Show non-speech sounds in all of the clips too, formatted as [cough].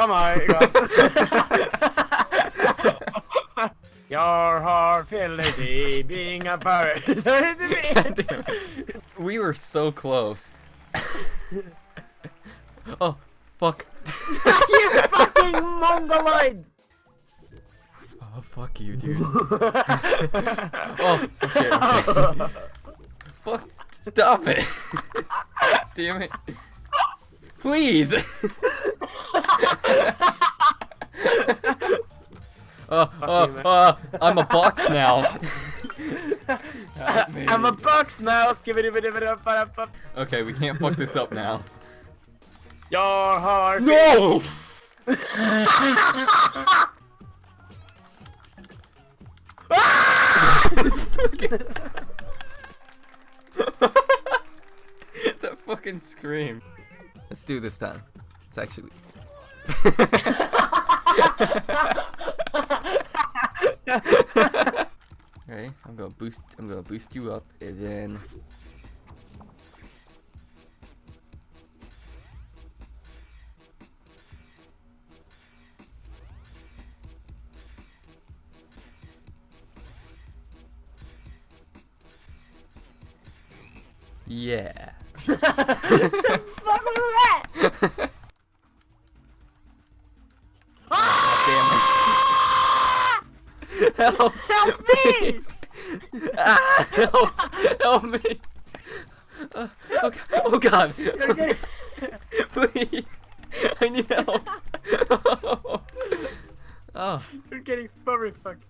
Oh my [laughs] god. [laughs] Your heart felicity being a pirate. [laughs] we were so close. oh, fuck. you fucking mongoloid! Oh, fuck you, dude. oh, shit. fuck, stop it. Damn it. Please. oh, oh, oh, I'm a box now. [laughs] I'm a box now. Okay, we can't fuck this up now. Your heart. No! [laughs] that fucking scream. Do this time. It's actually. [laughs] okay, I'm gonna boost. I'm gonna boost you up, and then. Yeah. [laughs] fuck was that? [laughs] Help! Help me! [laughs] ah, help! Help me! Uh, oh, oh god! [laughs] Please! I need help! oh. You're getting furry fucked.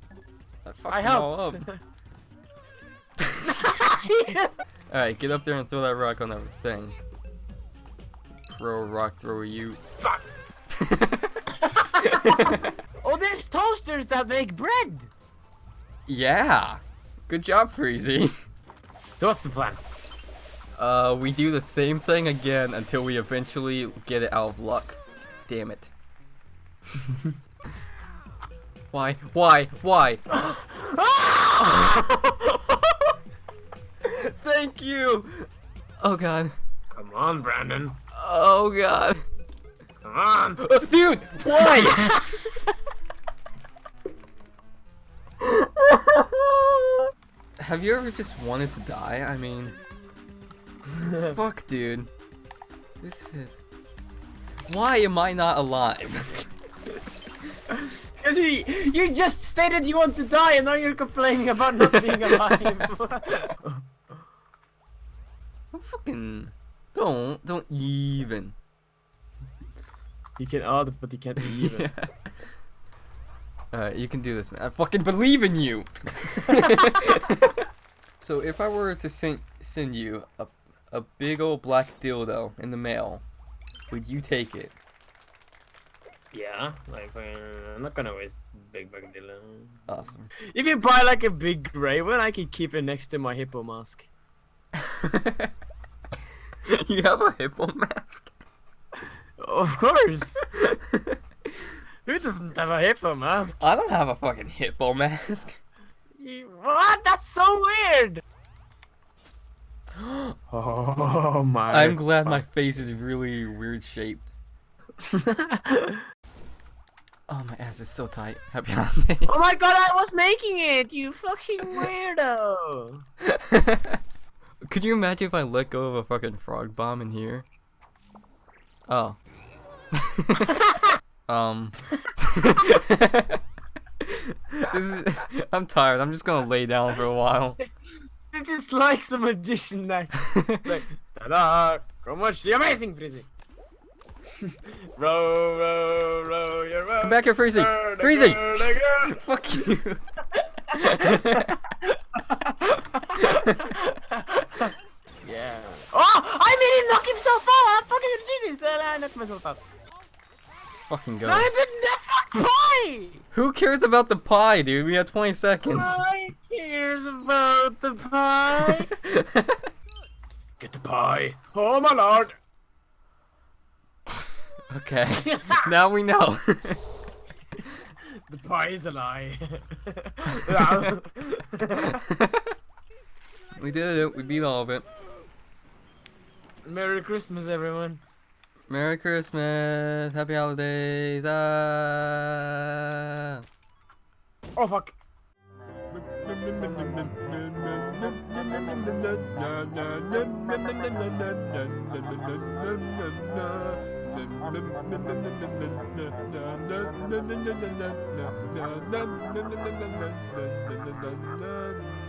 I helped! Alright, get up there and throw that rock on that thing. Pro rock thrower you. Fuck! [laughs] oh, there's toasters that make bread! Yeah! Good job, Freezy. So what's the plan? Uh, we do the same thing again until we eventually get it out of luck. Damn it. [laughs] Why? Why? Why? [laughs] Thank you! Oh god. Come on, Brandon. Oh god. Come on. Uh, dude, why? [laughs] Have you ever just wanted to die? I mean, fuck, dude. This is. Why am I not alive? [laughs] Because you, you just stated you want to die and now you're complaining about not being alive. [laughs] fucking. Don't. Don't even. You can odd, but you can't [laughs] even. [laughs] Yeah. Alright, you can do this, man. I fucking believe in you! [laughs] so if I were to send send you a, a big old black dildo in the mail, would you take it? Yeah, like uh, I'm not gonna waste big bug dildo. Awesome. If you buy like a big gray one, I can keep it next to my hippo mask. [laughs] you have a hippo mask? Of course. Who doesn't have a hippo mask? I don't have a fucking hippo mask. You, what? That's so weird. oh my. I'm glad my face is really weird shaped. [laughs] oh, my ass is so tight. Happy holidays. Oh my god, I was making it, you fucking weirdo. [laughs] Could you imagine if I let go of a fucking frog bomb in here? Oh. [laughs] um. [laughs] is, I'm tired. I'm just gonna lay down for a while. [laughs] This is like some magician like, like ta-da! Come watch the amazing Frizzy. row, row, row, your row. Come back here, Freezy. Freezy. Fuck you. yeah. Oh, I made him knock himself out. I'm fucking a genius. And I knocked myself out. Fucking go. No, I didn't. That fuck pie. Who cares about the pie, dude? We have 20 seconds. Who cares about the pie? [laughs] Get the pie. Oh my lord. Okay. [laughs] now we know. [laughs] the pie is a lie. we did it. We beat all of it. Merry Christmas, everyone. Merry Christmas, Happy Holidays. Ah. Oh fuck.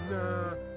Na [laughs]